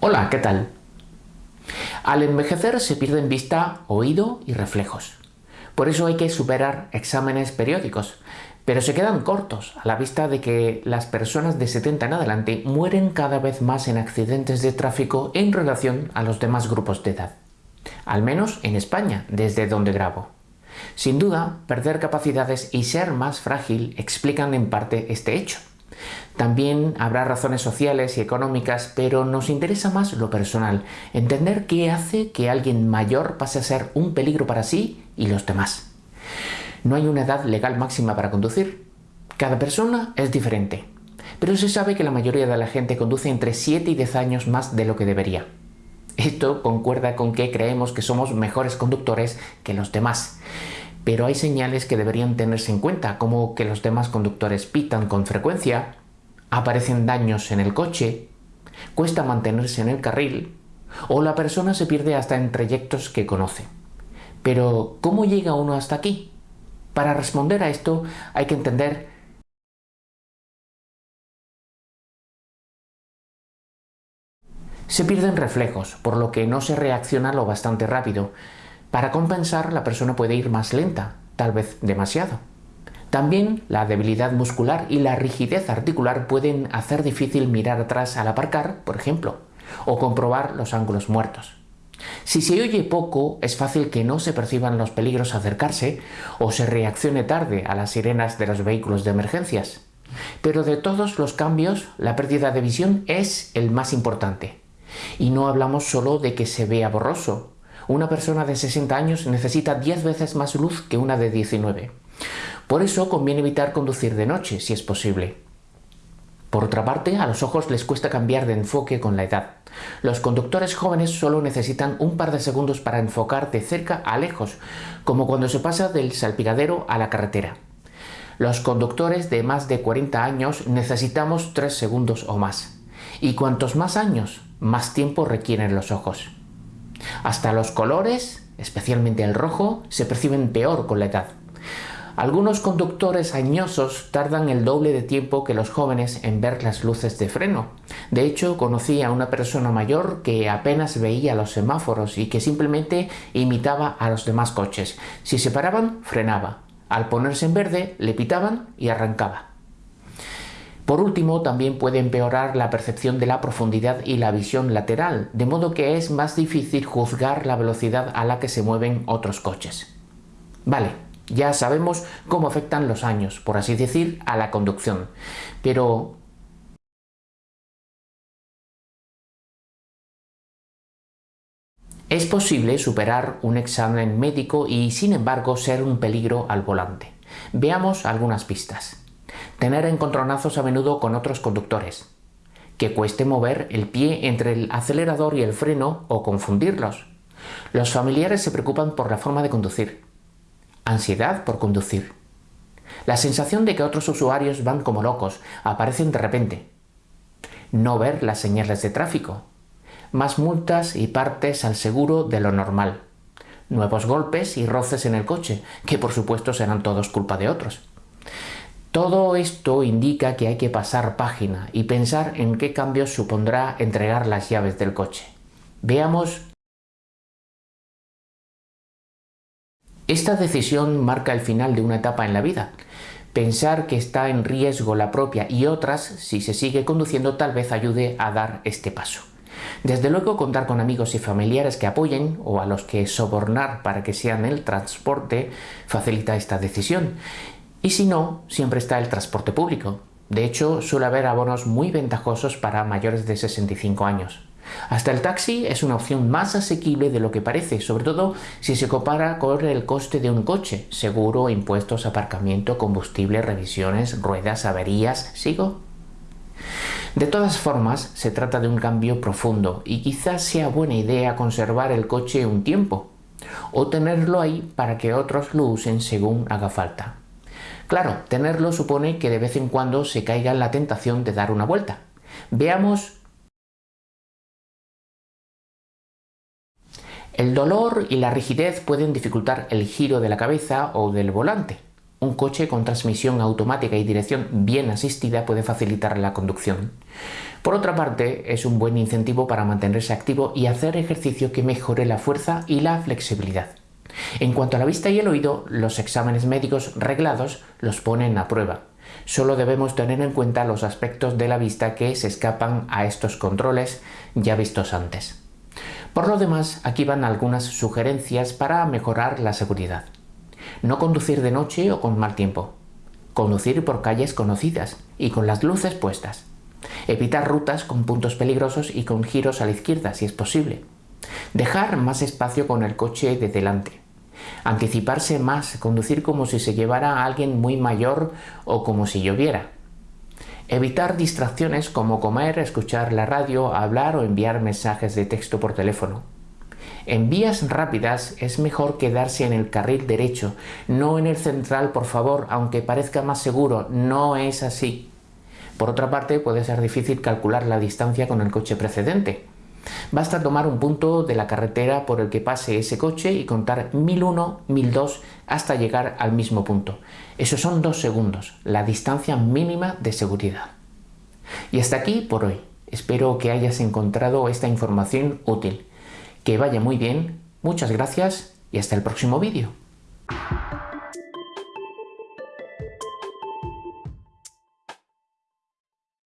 Hola, ¿qué tal? Al envejecer se pierden vista, oído y reflejos. Por eso hay que superar exámenes periódicos, pero se quedan cortos a la vista de que las personas de 70 en adelante mueren cada vez más en accidentes de tráfico en relación a los demás grupos de edad. Al menos en España, desde donde grabo. Sin duda, perder capacidades y ser más frágil explican en parte este hecho. También habrá razones sociales y económicas, pero nos interesa más lo personal, entender qué hace que alguien mayor pase a ser un peligro para sí y los demás. No hay una edad legal máxima para conducir. Cada persona es diferente, pero se sabe que la mayoría de la gente conduce entre 7 y 10 años más de lo que debería. Esto concuerda con que creemos que somos mejores conductores que los demás. Pero hay señales que deberían tenerse en cuenta, como que los demás conductores pitan con frecuencia, aparecen daños en el coche, cuesta mantenerse en el carril o la persona se pierde hasta en trayectos que conoce. Pero, ¿cómo llega uno hasta aquí? Para responder a esto hay que entender Se pierden reflejos, por lo que no se reacciona lo bastante rápido. Para compensar, la persona puede ir más lenta, tal vez demasiado. También la debilidad muscular y la rigidez articular pueden hacer difícil mirar atrás al aparcar, por ejemplo, o comprobar los ángulos muertos. Si se oye poco, es fácil que no se perciban los peligros acercarse o se reaccione tarde a las sirenas de los vehículos de emergencias. Pero de todos los cambios, la pérdida de visión es el más importante. Y no hablamos solo de que se vea borroso. Una persona de 60 años necesita 10 veces más luz que una de 19. Por eso conviene evitar conducir de noche, si es posible. Por otra parte, a los ojos les cuesta cambiar de enfoque con la edad. Los conductores jóvenes solo necesitan un par de segundos para enfocar de cerca a lejos, como cuando se pasa del salpicadero a la carretera. Los conductores de más de 40 años necesitamos 3 segundos o más. Y cuantos más años, más tiempo requieren los ojos. Hasta los colores, especialmente el rojo, se perciben peor con la edad. Algunos conductores añosos tardan el doble de tiempo que los jóvenes en ver las luces de freno. De hecho, conocí a una persona mayor que apenas veía los semáforos y que simplemente imitaba a los demás coches. Si se paraban, frenaba. Al ponerse en verde, le pitaban y arrancaba. Por último, también puede empeorar la percepción de la profundidad y la visión lateral, de modo que es más difícil juzgar la velocidad a la que se mueven otros coches. Vale, ya sabemos cómo afectan los años, por así decir, a la conducción. Pero Es posible superar un examen médico y sin embargo ser un peligro al volante. Veamos algunas pistas. Tener encontronazos a menudo con otros conductores. Que cueste mover el pie entre el acelerador y el freno o confundirlos. Los familiares se preocupan por la forma de conducir ansiedad por conducir. La sensación de que otros usuarios van como locos aparecen de repente. No ver las señales de tráfico. Más multas y partes al seguro de lo normal. Nuevos golpes y roces en el coche, que por supuesto serán todos culpa de otros. Todo esto indica que hay que pasar página y pensar en qué cambios supondrá entregar las llaves del coche. Veamos Esta decisión marca el final de una etapa en la vida. Pensar que está en riesgo la propia y otras, si se sigue conduciendo, tal vez ayude a dar este paso. Desde luego contar con amigos y familiares que apoyen o a los que sobornar para que sean el transporte facilita esta decisión. Y si no, siempre está el transporte público. De hecho, suele haber abonos muy ventajosos para mayores de 65 años. Hasta el taxi es una opción más asequible de lo que parece, sobre todo si se compara con el coste de un coche, seguro, impuestos, aparcamiento, combustible, revisiones, ruedas, averías, ¿sigo? De todas formas, se trata de un cambio profundo y quizás sea buena idea conservar el coche un tiempo o tenerlo ahí para que otros lo usen según haga falta. Claro, tenerlo supone que de vez en cuando se caiga en la tentación de dar una vuelta. Veamos El dolor y la rigidez pueden dificultar el giro de la cabeza o del volante. Un coche con transmisión automática y dirección bien asistida puede facilitar la conducción. Por otra parte, es un buen incentivo para mantenerse activo y hacer ejercicio que mejore la fuerza y la flexibilidad. En cuanto a la vista y el oído, los exámenes médicos reglados los ponen a prueba. Solo debemos tener en cuenta los aspectos de la vista que se escapan a estos controles ya vistos antes. Por lo demás, aquí van algunas sugerencias para mejorar la seguridad. No conducir de noche o con mal tiempo. Conducir por calles conocidas y con las luces puestas. Evitar rutas con puntos peligrosos y con giros a la izquierda si es posible. Dejar más espacio con el coche de delante. Anticiparse más, conducir como si se llevara a alguien muy mayor o como si lloviera. Evitar distracciones como comer, escuchar la radio, hablar o enviar mensajes de texto por teléfono. En vías rápidas es mejor quedarse en el carril derecho, no en el central, por favor, aunque parezca más seguro, no es así. Por otra parte, puede ser difícil calcular la distancia con el coche precedente. Basta tomar un punto de la carretera por el que pase ese coche y contar 1001, 1002 hasta llegar al mismo punto. Esos son dos segundos, la distancia mínima de seguridad. Y hasta aquí por hoy. Espero que hayas encontrado esta información útil. Que vaya muy bien, muchas gracias y hasta el próximo vídeo.